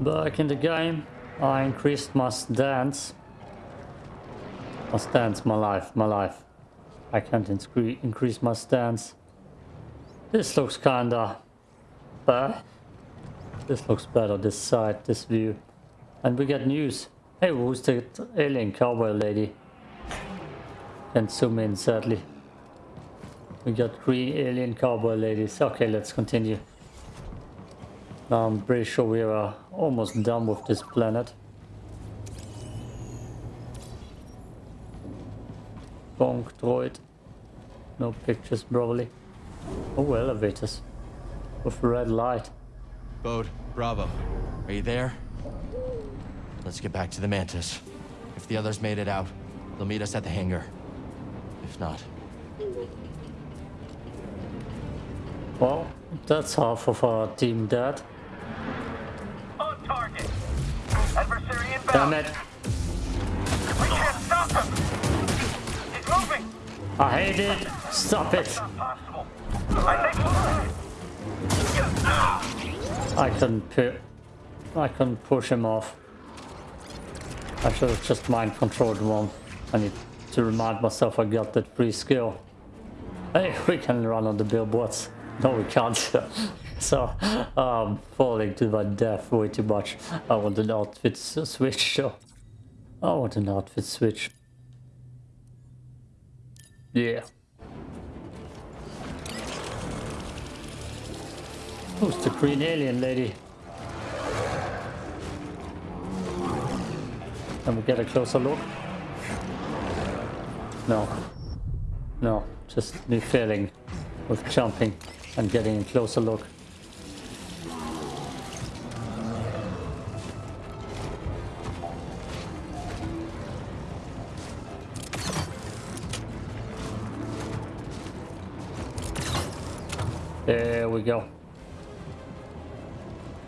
Back in the game, I increased my stance. My stance, my life, my life. I can't increase my stance. This looks kinda bad. This looks better, this side, this view. And we get news. Hey, who's the alien cowboy lady? Can zoom in, sadly. We got three alien cowboy ladies. Okay, let's continue. Now I'm pretty sure we are almost done with this planet. Bonk droid. No pictures probably. Oh, elevators. With red light. Bode, Bravo. Are you there? Let's get back to the Mantis. If the others made it out, they'll meet us at the hangar. If not... Well, that's half of our team dead. Damn. We can't stop him. He's moving. I hate it. Stop it. I think. I couldn't pu I couldn't push him off. I should have just mind controlled one. I need to remind myself I got that free skill. Hey, we can run on the billboards. No, we can't. so, I'm falling to my death way too much. I want an outfit switch. So, I want an outfit switch. Yeah. Who's the green alien lady? Can we get a closer look? No. No, just me failing with jumping and getting a closer look. We go.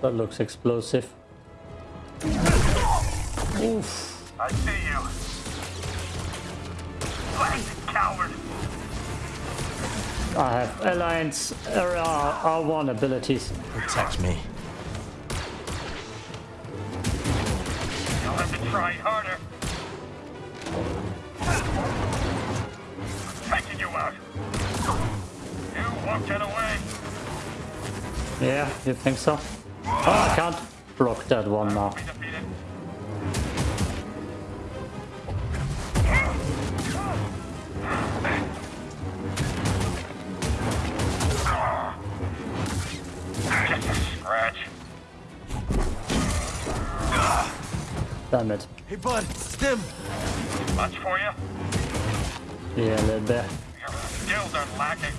That looks explosive. Oof. I see you. Blasted coward. I have Alliance er, uh, R1 abilities. Protect me. You'll have to try harder. Taking you out. You won't get away. Yeah, you think so? Oh, I can't block that one now. Be defeated. Just a scratch. Damn it. Hey, bud, stim! Much for you? Yeah, a little bit. Your skills are lacking.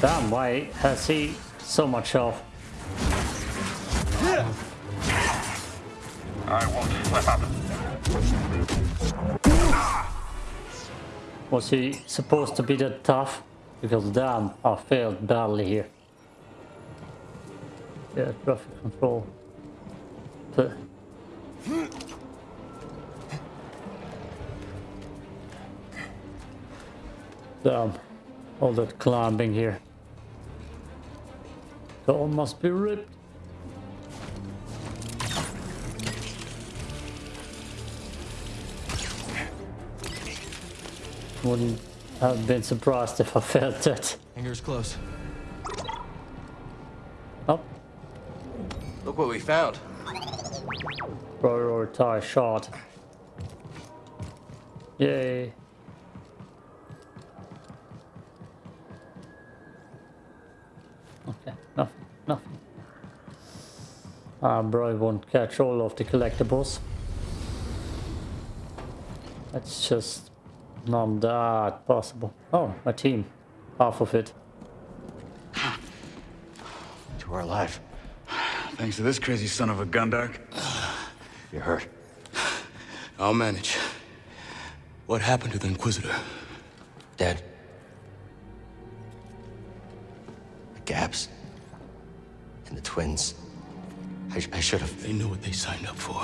Damn, why has he so much health? I won't slip up. Was he supposed to be that tough? Because damn, I failed badly here. Yeah, traffic control. Damn, all that climbing here. The all must be ripped. Wouldn't have been surprised if I felt that. Hangar's close. Oh, Look what we found. prioritize shot. Yay. Um, I probably won't catch all of the collectibles. That's just not that possible. Oh, my team. Half of it. To our life. Thanks to this crazy son of a Gundark. You're hurt. I'll manage. What happened to the Inquisitor? Dead. The gaps. And the twins. I, I should have. They know what they signed up for.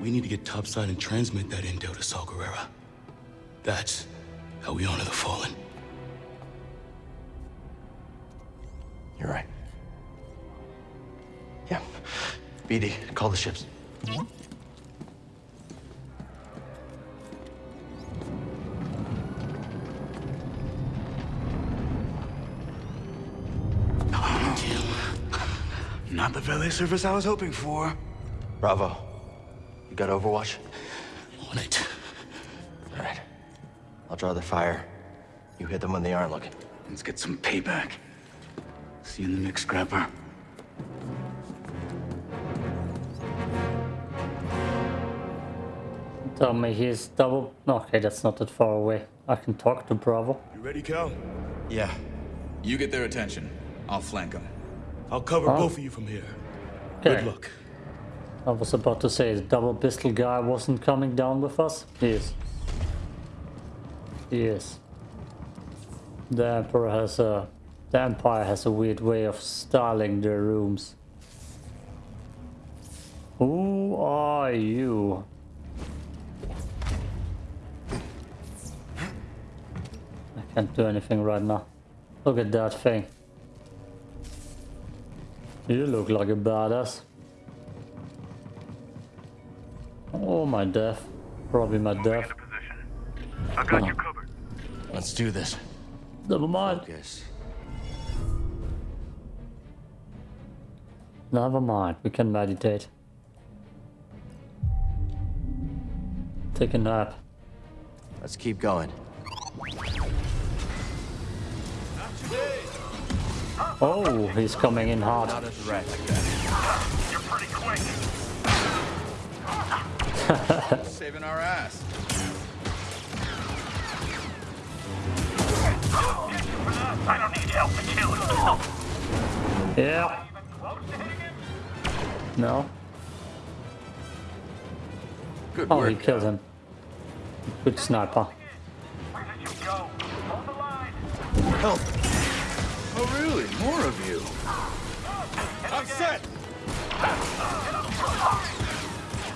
We need to get topside and transmit that intel to Saw Gerrera. That's how we honor the fallen. You're right. Yeah. BD, call the ships. Not the valet service I was hoping for. Bravo. You got Overwatch? On it. All right. I'll draw the fire. You hit them when they aren't looking. Let's get some payback. See you in the mix, Scrapper. Tell me he's double. Okay, that's not that far away. I can talk to Bravo. You ready, Cal? Yeah. You get their attention. I'll flank them. I'll cover Oh. both of you from here. Okay. Good luck. I was about to say the double pistol guy wasn't coming down with us. He is. He is. The Emperor has a. The Empire has a weird way of styling their rooms. Who are you? I can't do anything right now. Look at that thing. You look like a badass. Oh, my death. Probably my death. Into position. I got you covered. Let's do this. Never mind. Focus. Never mind. We can meditate. Take a nap. Let's keep going. Oh, he's coming in hard. Not a threat. You're pretty quick. Saving our ass. I don't need help to kill him. Yeah. Even close to hitting him? No. Good Oh, work. he killed him. Good sniper. Where Oh, really? More of you. I'm set.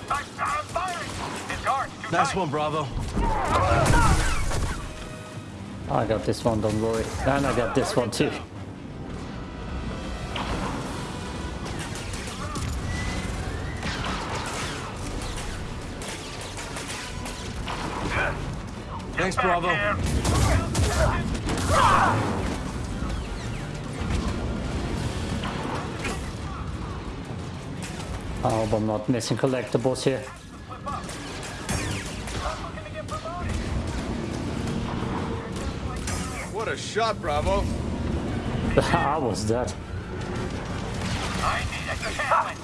I'm, I'm firing. His guard's too Nice one, Bravo. I got this one, don't worry. And I got this one too. Thanks, Bravo. I hope I'm not missing collectibles here. What a shot, Bravo. I was dead. I need a challenge.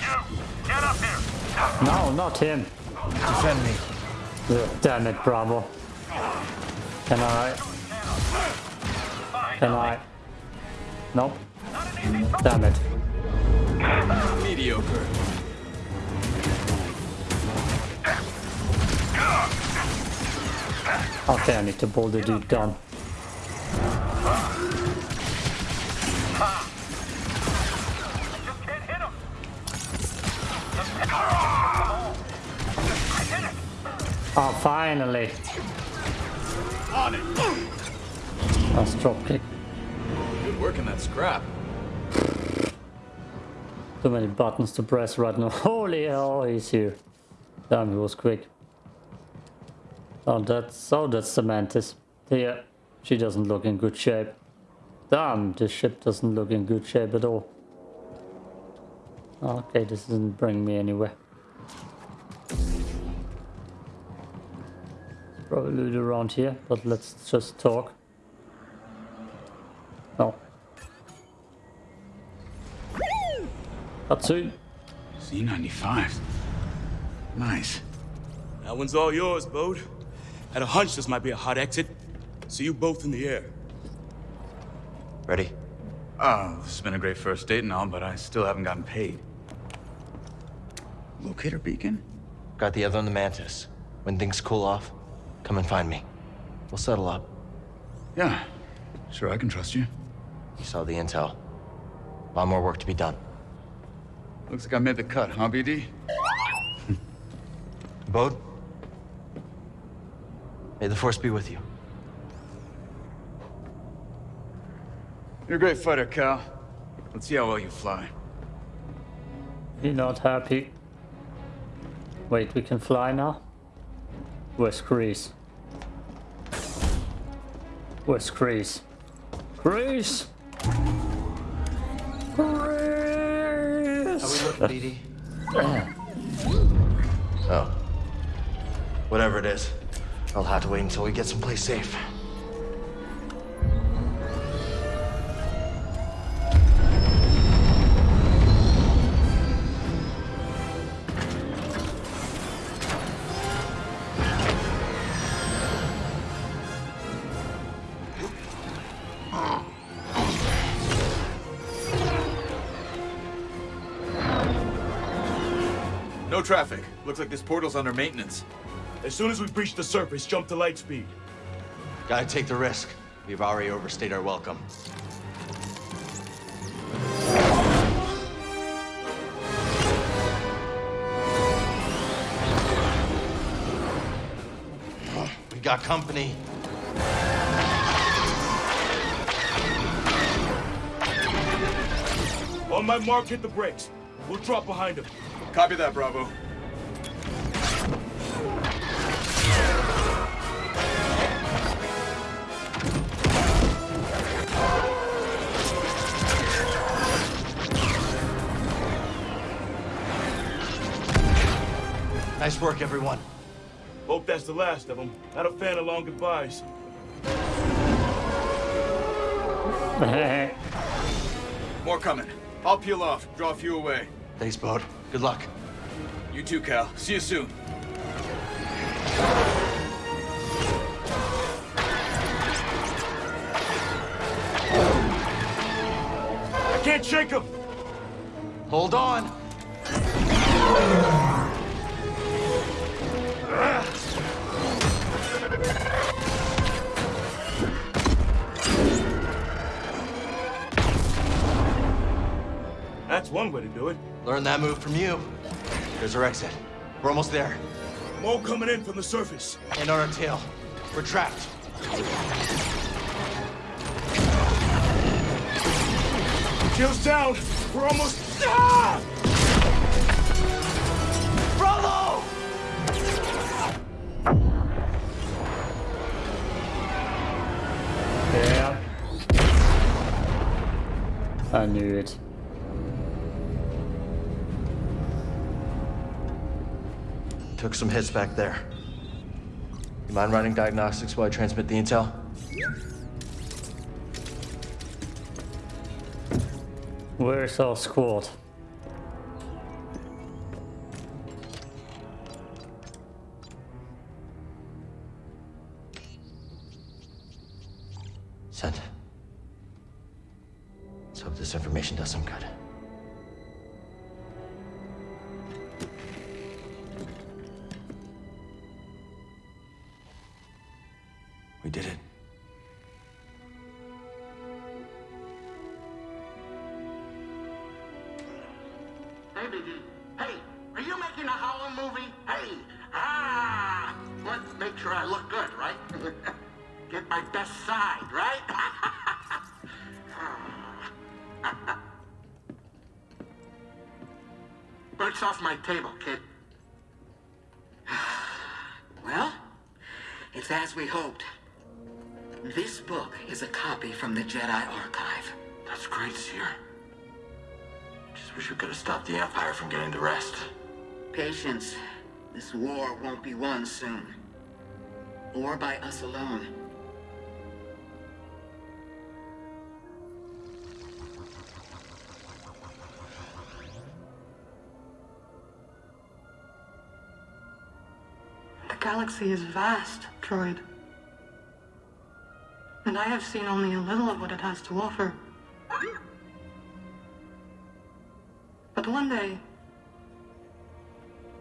You, get up here. No, not him. Defend me. Ugh, damn it, Bravo. Can I? Can I? Nope. Damn it. Mediocre. Okay, I need to pull the dude down. Just can't hit him. I hit. Oh, finally. On it. Nice drop kick. Good work in that scrap. Too many buttons to press right now. Holy hell, he's here. Damn, he was quick. Oh, that's oh, that's mantis. Yeah, she doesn't look in good shape. Damn, this ship doesn't look in good shape at all. Okay, this doesn't bring me anywhere. Probably loot around here, but let's just talk. Katsu. C95. Nice. That one's all yours, Bode. Had a hunch this might be a hot exit. See you both in the air. Ready? Oh, this has been a great first date and all, but I still haven't gotten paid. Locator beacon? Got the other on the Mantis. When things cool off, come and find me. We'll settle up. Yeah. Sure, I can trust you. You saw the intel. A lot more work to be done. Looks like I made the cut, huh, BD? Bode? May the Force be with you. You're a great fighter, Cal. Let's see how well you fly. He not happy. Wait, we can fly now? Where's Greez? Where's Greez? Greez! Oh. Whatever it is, I'll have to wait until we get someplace safe. Traffic. Looks like this portal's under maintenance. As soon as we breach the surface, jump to light speed. Gotta take the risk. We've already overstayed our welcome. We got company. On my mark, hit the brakes. We'll drop behind him. Copy that, Bravo. Nice work, everyone. Hope that's the last of them. Not a fan of long goodbyes. More coming. I'll peel off, draw a few away. Thanks, Bode. Good luck. You too, Cal. See you soon. I can't shake him! Hold on. That's one way to do it. Learn that move from you. There's our exit. We're almost there. More coming in from the surface. And on our tail. We're trapped. Shields down. We're almost. Ah! Bravo! yeah. I knew it. Took some hits back there. You mind running diagnostics while I transmit the intel? Where's our squad? Hey, are you making a Howlin' movie? Hey, ah! Let's make sure I look good, right? Get my best side, right? Birds off my table, kid. Well, it's as we hoped. This book is a copy from the Jedi Archive. That's great, Cere. Wish we could have stopped the Empire from getting the rest. Patience. This war won't be won soon. Or by us alone. The galaxy is vast, Droid. And I have seen only a little of what it has to offer. One day,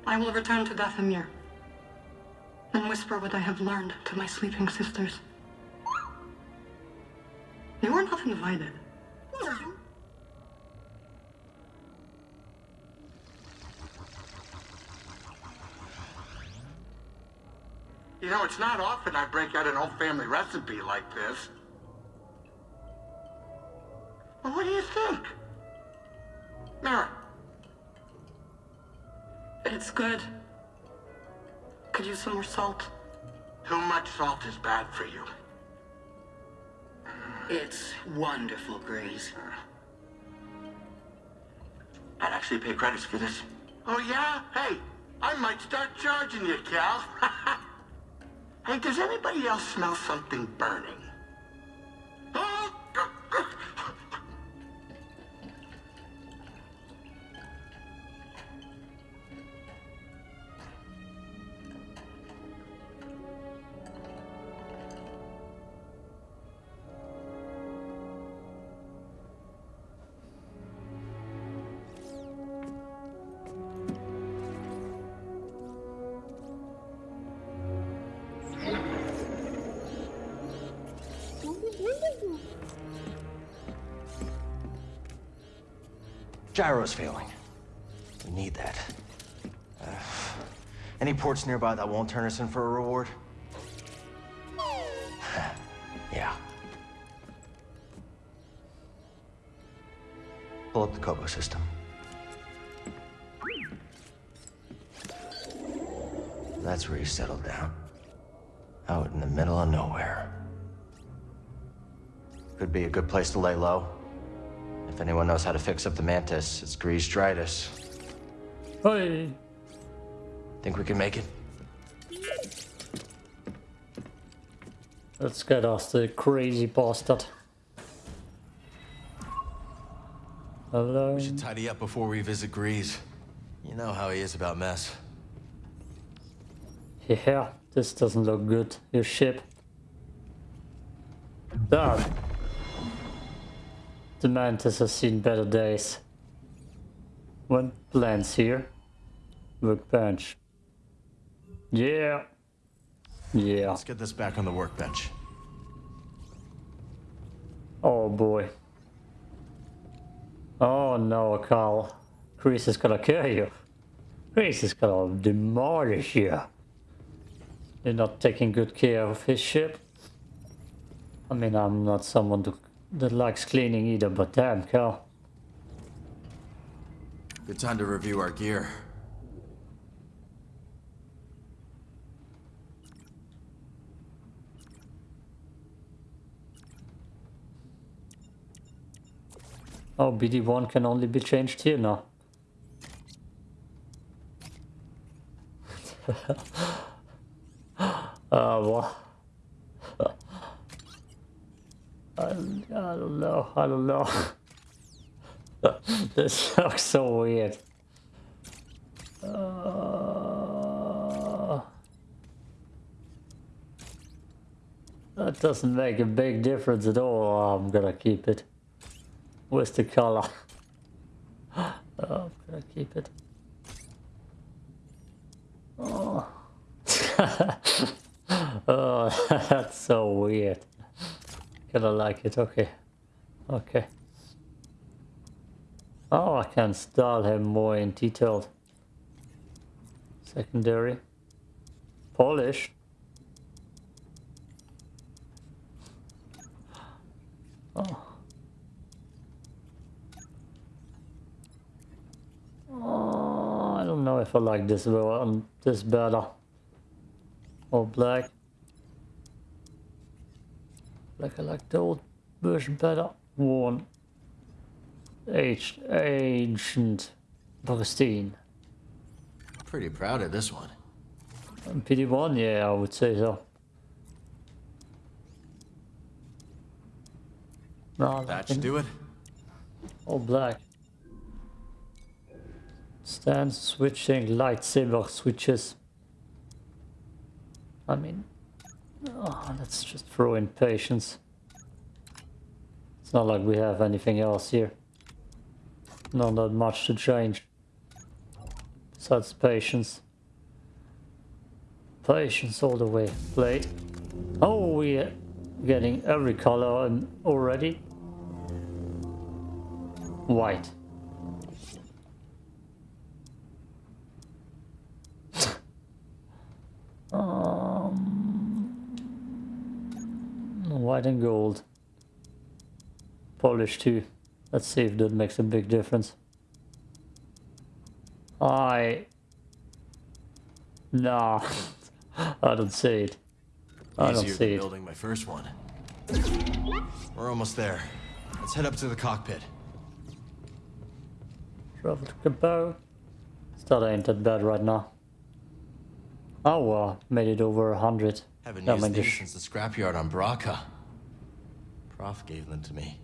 I will return to Dathomir and whisper what I have learned to my sleeping sisters. You are not invited. You know, it's not often I break out an old family recipe like this. Well, what do you think? Mara, It's good. Could use some more salt. too much salt is bad for you. It's wonderful, Greez. I'd actually pay credits for this. Oh, yeah? Hey, I might start charging you, Cal. hey, does anybody else smell something burning? Gyro's failing. We need that. Uh, any ports nearby that won't turn us in for a reward? yeah. Pull up the Koboh system. That's where he settled down. Out in the middle of nowhere. Could be a good place to lay low. If anyone knows how to fix up the mantis, it's Greez Dritus. Hey! Think we can make it? Let's get us the crazy bastard. Hello. We should tidy up before we visit Greez. You know how he is about mess. Yeah, this doesn't look good. Your ship. Done. The Mantis has seen better days. One plans here. Workbench. Yeah. Yeah. Let's get this back on the workbench. Oh boy. Oh no, Carl. Chris is gonna kill you. Chris is gonna demolish you. You're not taking good care of his ship. I mean, I'm not someone to, that likes cleaning either, but damn, Carl. Good time to review our gear. Oh, BD1 can only be changed here now. Ah, oh, what? I, I don't know, I don't know. this looks so weird. Uh, that doesn't make a big difference at all. I'm gonna keep it. Where's the color? Oh, I'm gonna keep it. Oh. oh, that's so weird. Kinda like it, okay. Okay. Oh, I can style him more in detailed. Secondary. Polish. Oh. Oh, I don't know if I like this one, um, this better. Or black. Like I like the old version better. Worn. Aged, ancient. Pristine. Pretty proud of this one. And BD1, yeah, I would say so. No, That should do it. All black. Stand switching lightsaber switches. I mean, oh, let's just throw in patience. It's not like we have anything else here. Not that much to change. Besides patience. Patience all the way. Play. Oh, we're getting every color already. White. White and gold. Polish too. Let's see if that makes a big difference. I... Nah. I don't see it. I don't Easier see it. building my first one. We're almost there. Let's head up to the cockpit. Travel to Cabot. Still ain't that bad right now. Oh, well, made it over a hundred. Haven't used gosh. since the scrapyard on Bracca. Prof gave them to me.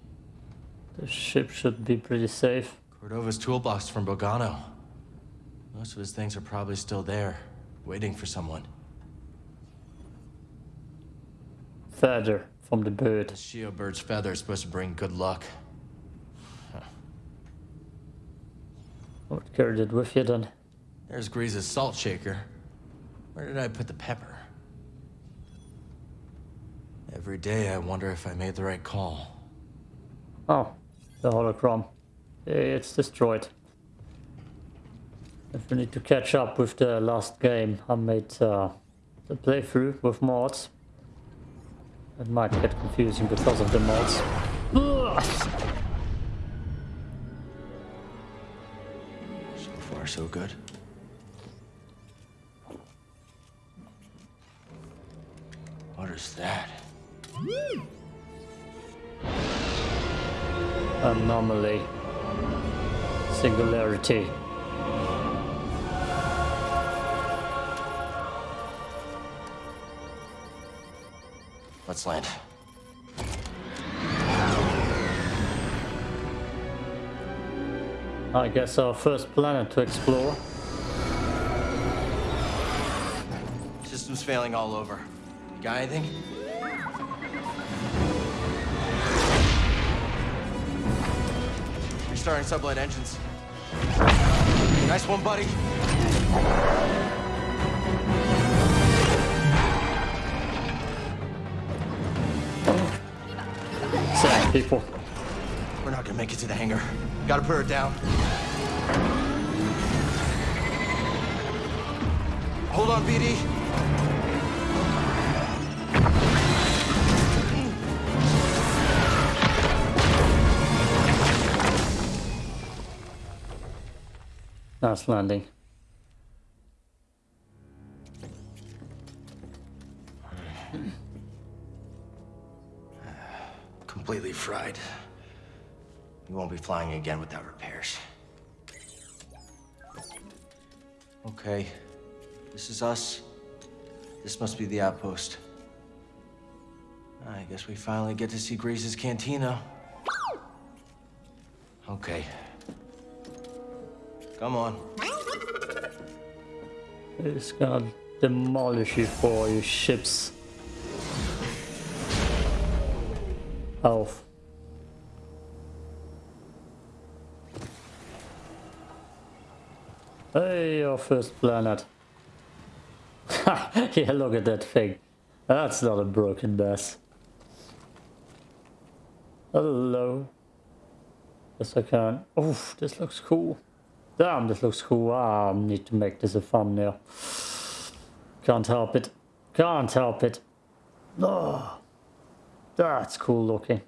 The ship should be pretty safe. Cordova's toolbox from Bogano. Most of his things are probably still there, waiting for someone. Feather from the bird. The Shyyyo bird's feather is supposed to bring good luck. I would carry it with you then. There's Greez's salt shaker. Where did I put the pepper? Every day I wonder if I made the right call. Oh, the holocron. It's destroyed. If we need to catch up with the last game, I made uh, the playthrough with mods. It might get confusing because of the mods. So far, so good. What is that? Anomaly. Singularity. Let's land. I guess our first planet to explore. System's failing all over. You got anything? Restarting sublight engines. Nice one, buddy. Same people. We're not gonna make it to the hangar. Gotta put her down. Hold on, BD. Nice landing. Completely fried. We won't be flying again without repairs. Okay. This is us. This must be the outpost. I guess we finally get to see Grace's cantina. Okay. Come on. It's gonna demolish you for your ship's health. Hey, your first planet. yeah, look at that thing. That's not a broken mess. Hello. Yes, I can. Oof, this looks cool. Damn, this looks cool. I need to make this a thumbnail. Can't help it. Can't help it. Oh, that's cool looking.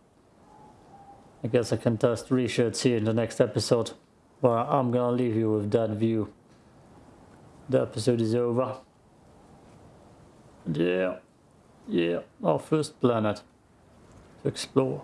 I guess I can test reshirts here in the next episode. But I'm gonna leave you with that view. The episode is over. Yeah, yeah, our first planet to explore.